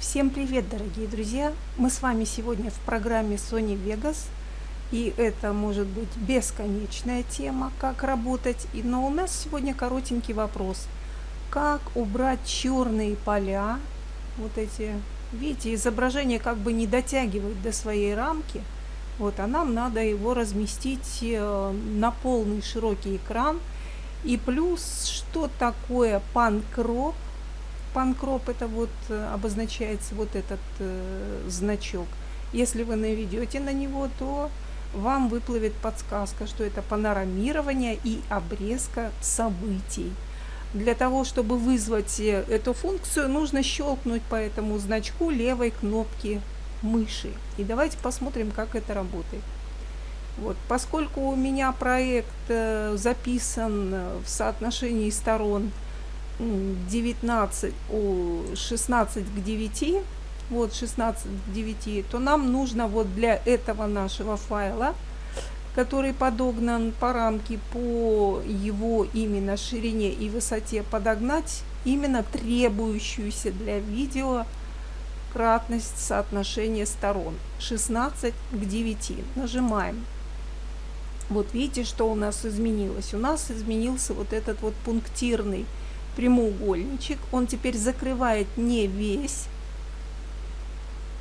Всем привет, дорогие друзья! Мы с вами сегодня в программе Sony Vegas, и это может быть бесконечная тема, как работать. Но у нас сегодня коротенький вопрос. Как убрать черные поля, вот эти, видите, изображение как бы не дотягивает до своей рамки, вот, а нам надо его разместить э, на полный широкий экран. И плюс, что такое панкроп, Панкроп это вот э, обозначается вот этот э, значок. Если вы наведете на него, то вам выплывет подсказка, что это панорамирование и обрезка событий. Для того, чтобы вызвать э, эту функцию, нужно щелкнуть по этому значку левой кнопки мыши. И давайте посмотрим, как это работает. Вот, поскольку у меня проект э, записан в соотношении сторон 19, о, 16 к 9, вот 16 к 9, то нам нужно вот для этого нашего файла, который подогнан по рамке по его именно ширине и высоте, подогнать именно требующуюся для видео кратность соотношения сторон 16 к 9. Нажимаем. Вот видите, что у нас изменилось? У нас изменился вот этот вот пунктирный прямоугольничек. Он теперь закрывает не весь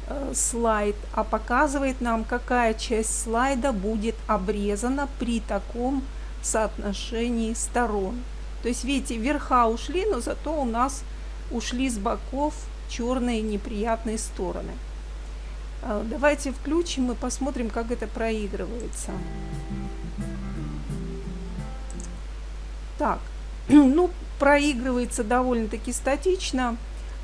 э, слайд, а показывает нам, какая часть слайда будет обрезана при таком соотношении сторон. То есть, видите, верха ушли, но зато у нас ушли с боков черные неприятные стороны. Э, давайте включим и посмотрим, как это проигрывается. Так, ну, проигрывается довольно-таки статично,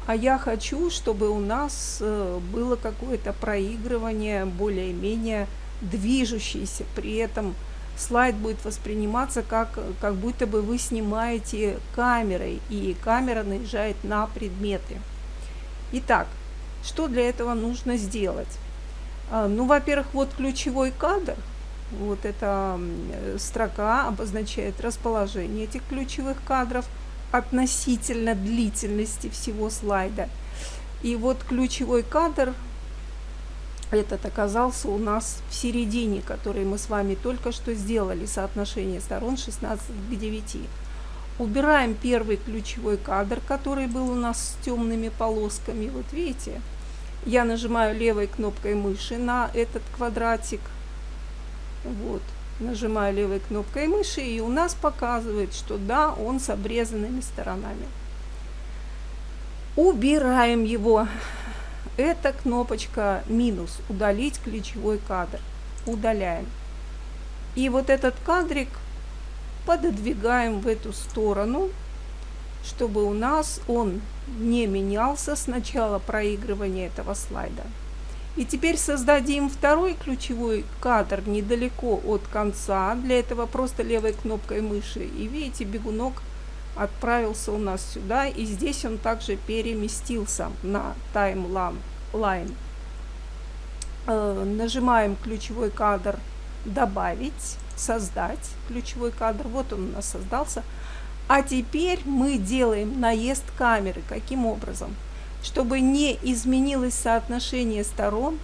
а я хочу, чтобы у нас э, было какое-то проигрывание более-менее движущееся. При этом слайд будет восприниматься как, как будто бы вы снимаете камерой, и камера наезжает на предметы. Итак, что для этого нужно сделать? А, ну, во-первых, вот ключевой кадр. Вот эта строка обозначает расположение этих ключевых кадров – относительно длительности всего слайда. И вот ключевой кадр этот оказался у нас в середине, который мы с вами только что сделали, соотношение сторон 16 к 9. Убираем первый ключевой кадр, который был у нас с темными полосками. Вот видите, я нажимаю левой кнопкой мыши на этот квадратик. Вот нажимаю левой кнопкой мыши, и у нас показывает, что да, он с обрезанными сторонами. Убираем его. Это кнопочка минус, удалить ключевой кадр. Удаляем. И вот этот кадрик пододвигаем в эту сторону, чтобы у нас он не менялся с начала проигрывания этого слайда. И теперь создадим второй ключевой кадр недалеко от конца. Для этого просто левой кнопкой мыши. И видите, бегунок отправился у нас сюда. И здесь он также переместился на таймлайн. Э, нажимаем ключевой кадр «Добавить», «Создать ключевой кадр». Вот он у нас создался. А теперь мы делаем наезд камеры. Каким образом? Чтобы не изменилось соотношение сторон,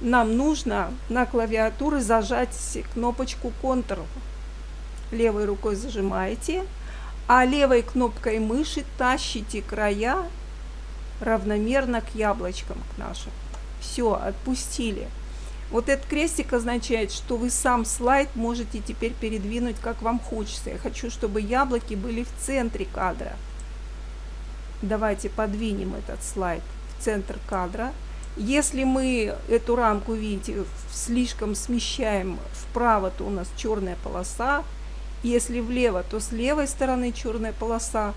нам нужно на клавиатуре зажать кнопочку Ctrl. Левой рукой зажимаете, а левой кнопкой мыши тащите края равномерно к яблочкам к нашим. Все, отпустили. Вот этот крестик означает, что вы сам слайд можете теперь передвинуть, как вам хочется. Я хочу, чтобы яблоки были в центре кадра. Давайте подвинем этот слайд в центр кадра. Если мы эту рамку, видите, слишком смещаем вправо, то у нас черная полоса. Если влево, то с левой стороны черная полоса.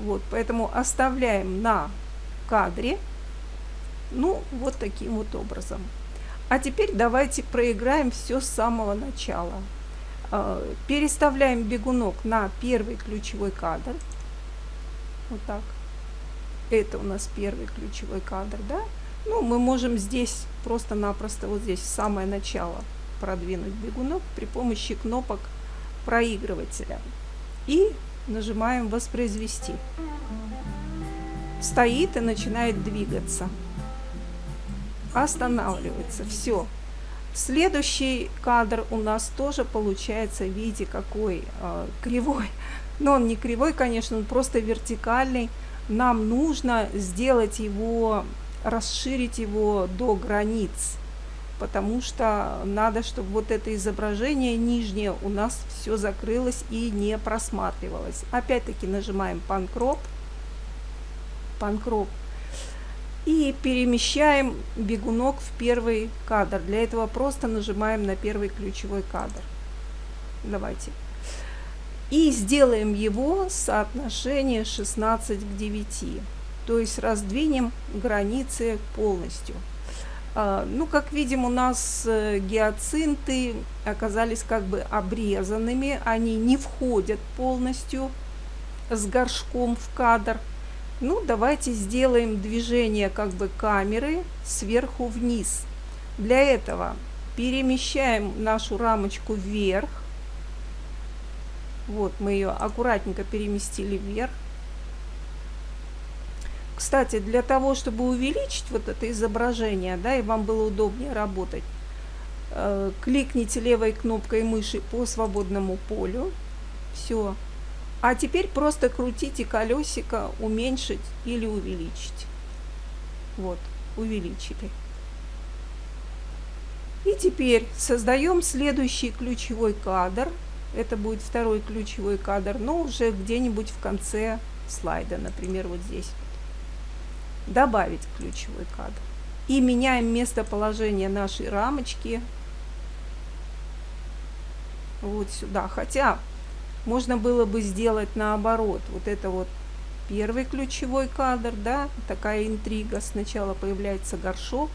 Вот, поэтому оставляем на кадре. Ну, вот таким вот образом. А теперь давайте проиграем все с самого начала. А, переставляем бегунок на первый ключевой кадр. Вот так. Это у нас первый ключевой кадр, да? Ну, мы можем здесь просто-напросто вот здесь самое начало продвинуть бегунок при помощи кнопок проигрывателя. И нажимаем «Воспроизвести». Стоит и начинает двигаться. останавливается. Все. Следующий кадр у нас тоже получается, видите, какой э, кривой. Но он не кривой, конечно, он просто вертикальный. Нам нужно сделать его, расширить его до границ, потому что надо, чтобы вот это изображение нижнее у нас все закрылось и не просматривалось. Опять-таки нажимаем панкроп, панкроп и перемещаем бегунок в первый кадр. Для этого просто нажимаем на первый ключевой кадр. Давайте. И сделаем его соотношение 16 к 9. То есть раздвинем границы полностью. А, ну, как видим, у нас э, гиацинты оказались как бы обрезанными. Они не входят полностью с горшком в кадр. Ну, давайте сделаем движение как бы камеры сверху вниз. Для этого перемещаем нашу рамочку вверх. Вот, мы ее аккуратненько переместили вверх. Кстати, для того, чтобы увеличить вот это изображение, да, и вам было удобнее работать, э, кликните левой кнопкой мыши по свободному полю. Все. А теперь просто крутите колесико, уменьшить или увеличить. Вот, увеличили. И теперь создаем следующий ключевой кадр. Это будет второй ключевой кадр, но уже где-нибудь в конце слайда, например, вот здесь. Добавить ключевой кадр. И меняем местоположение нашей рамочки вот сюда. Хотя можно было бы сделать наоборот. Вот это вот первый ключевой кадр, да, такая интрига. Сначала появляется горшок,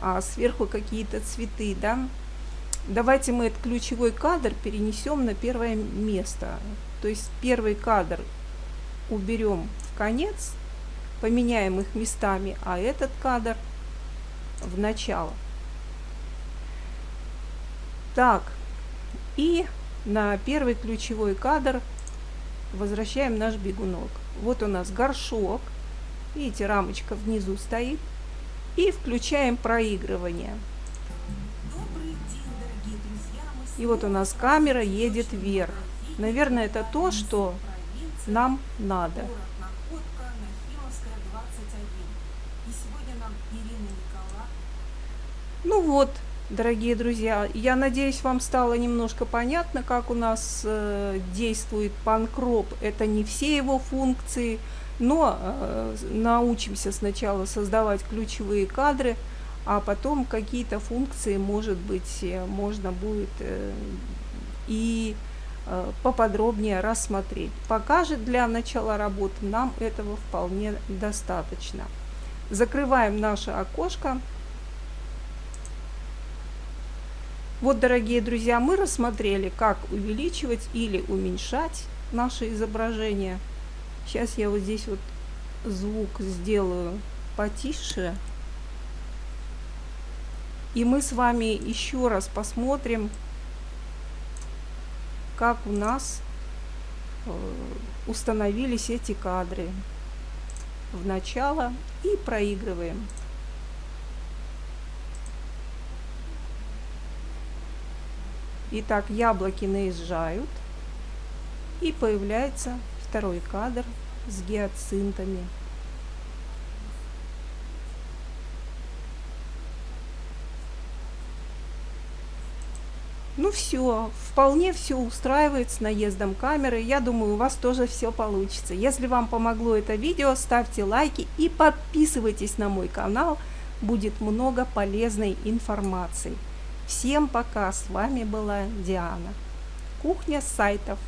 а сверху какие-то цветы, да. Давайте мы этот ключевой кадр перенесем на первое место. То есть первый кадр уберем в конец, поменяем их местами, а этот кадр в начало. Так, и на первый ключевой кадр возвращаем наш бегунок. Вот у нас горшок, видите, рамочка внизу стоит. И включаем проигрывание. И вот у нас камера едет вверх. Наверное, это то, что нам надо. Ну вот, Дорогие друзья, я надеюсь, вам стало немножко понятно, как у нас э, действует панкроп. Это не все его функции, но э, научимся сначала создавать ключевые кадры, а потом какие-то функции, может быть, э, можно будет э, и э, поподробнее рассмотреть. Пока же для начала работы нам этого вполне достаточно. Закрываем наше окошко. Вот, дорогие друзья, мы рассмотрели, как увеличивать или уменьшать наше изображение. Сейчас я вот здесь вот звук сделаю потише. И мы с вами еще раз посмотрим, как у нас э, установились эти кадры в начало и проигрываем. Итак, яблоки наезжают. И появляется второй кадр с гиацинтами. Ну все, вполне все устраивает с наездом камеры. Я думаю, у вас тоже все получится. Если вам помогло это видео, ставьте лайки и подписывайтесь на мой канал. Будет много полезной информации. Всем пока, с вами была Диана. Кухня сайтов.